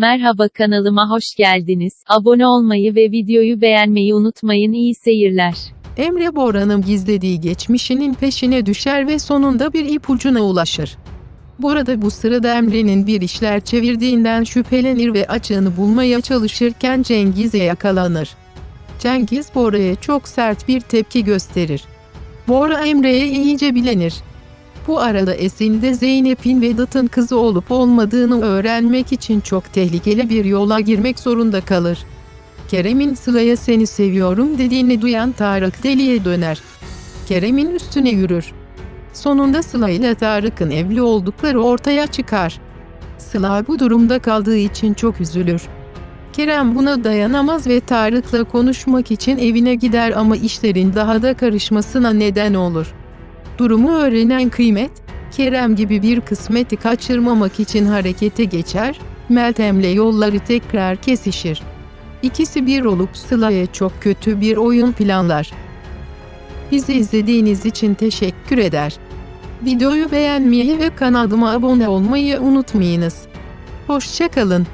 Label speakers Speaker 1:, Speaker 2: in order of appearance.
Speaker 1: Merhaba kanalıma hoş geldiniz. Abone olmayı ve videoyu beğenmeyi unutmayın. İyi seyirler.
Speaker 2: Emre Bora'nın gizlediği geçmişinin peşine düşer ve sonunda bir ipucuna ulaşır. Burada bu sırada Emre'nin bir işler çevirdiğinden şüphelenir ve açığını bulmaya çalışırken Cengiz'e yakalanır. Cengiz Bora'ya çok sert bir tepki gösterir. Bora Emre'ye iyice bilenir. Bu arada Esin de Zeynep'in Vedat'ın kızı olup olmadığını öğrenmek için çok tehlikeli bir yola girmek zorunda kalır. Kerem'in Sıla'ya seni seviyorum dediğini duyan Tarık deliye döner. Kerem'in üstüne yürür. Sonunda Sıla ile Tarık'ın evli oldukları ortaya çıkar. Sıla bu durumda kaldığı için çok üzülür. Kerem buna dayanamaz ve Tarık'la konuşmak için evine gider ama işlerin daha da karışmasına neden olur. Durumu öğrenen Kıymet, Kerem gibi bir kısmeti kaçırmamak için harekete geçer, Meltem'le yolları tekrar kesişir. İkisi bir olup Sıla'ya çok kötü bir oyun planlar. Bizi izlediğiniz için teşekkür eder. Videoyu beğenmeyi ve kanalıma abone olmayı unutmayınız. Hoşçakalın.